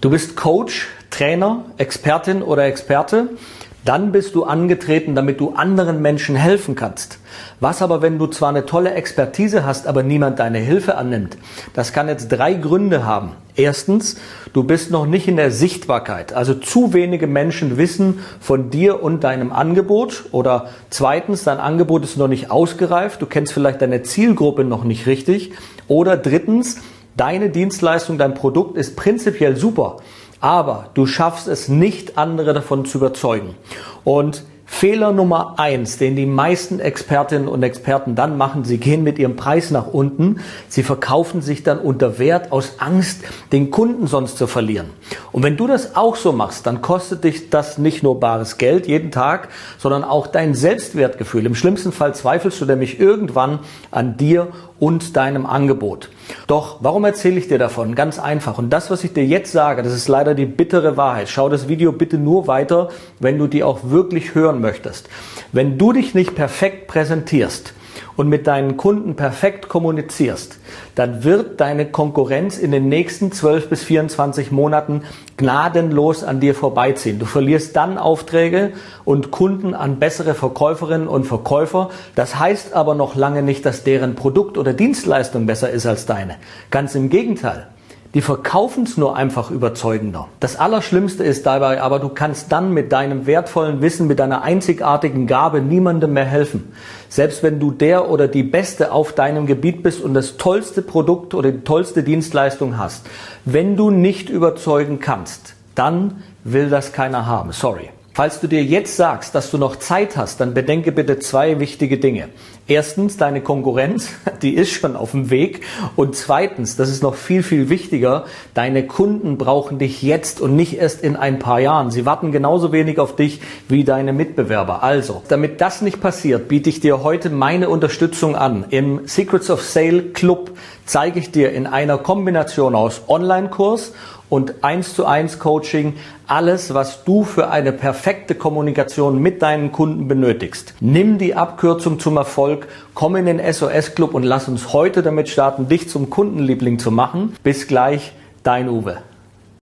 Du bist Coach, Trainer, Expertin oder Experte dann bist du angetreten, damit du anderen Menschen helfen kannst. Was aber, wenn du zwar eine tolle Expertise hast, aber niemand deine Hilfe annimmt? Das kann jetzt drei Gründe haben. Erstens, du bist noch nicht in der Sichtbarkeit. Also zu wenige Menschen wissen von dir und deinem Angebot. Oder zweitens, dein Angebot ist noch nicht ausgereift. Du kennst vielleicht deine Zielgruppe noch nicht richtig. Oder drittens, deine Dienstleistung, dein Produkt ist prinzipiell super aber du schaffst es nicht, andere davon zu überzeugen. Und Fehler Nummer eins, den die meisten Expertinnen und Experten dann machen, sie gehen mit ihrem Preis nach unten, sie verkaufen sich dann unter Wert aus Angst, den Kunden sonst zu verlieren. Und wenn du das auch so machst, dann kostet dich das nicht nur bares Geld jeden Tag, sondern auch dein Selbstwertgefühl. Im schlimmsten Fall zweifelst du nämlich irgendwann an dir und deinem Angebot. Doch, warum erzähle ich dir davon? Ganz einfach. Und das, was ich dir jetzt sage, das ist leider die bittere Wahrheit. Schau das Video bitte nur weiter, wenn du die auch wirklich hören möchtest. Wenn du dich nicht perfekt präsentierst, und mit deinen Kunden perfekt kommunizierst, dann wird deine Konkurrenz in den nächsten 12 bis 24 Monaten gnadenlos an dir vorbeiziehen. Du verlierst dann Aufträge und Kunden an bessere Verkäuferinnen und Verkäufer. Das heißt aber noch lange nicht, dass deren Produkt oder Dienstleistung besser ist als deine. Ganz im Gegenteil. Die verkaufen es nur einfach überzeugender. Das Allerschlimmste ist dabei aber, du kannst dann mit deinem wertvollen Wissen, mit deiner einzigartigen Gabe niemandem mehr helfen. Selbst wenn du der oder die Beste auf deinem Gebiet bist und das tollste Produkt oder die tollste Dienstleistung hast. Wenn du nicht überzeugen kannst, dann will das keiner haben. Sorry. Falls du dir jetzt sagst, dass du noch Zeit hast, dann bedenke bitte zwei wichtige Dinge. Erstens, deine Konkurrenz, die ist schon auf dem Weg. Und zweitens, das ist noch viel, viel wichtiger, deine Kunden brauchen dich jetzt und nicht erst in ein paar Jahren. Sie warten genauso wenig auf dich wie deine Mitbewerber. Also, damit das nicht passiert, biete ich dir heute meine Unterstützung an. Im Secrets of Sale Club zeige ich dir in einer Kombination aus Online-Kurs und 1 zu 1 Coaching alles, was du für eine perfekte Kommunikation mit deinen Kunden benötigst. Nimm die Abkürzung zum Erfolg, komm in den SOS Club und lass uns heute damit starten, dich zum Kundenliebling zu machen. Bis gleich, dein Uwe.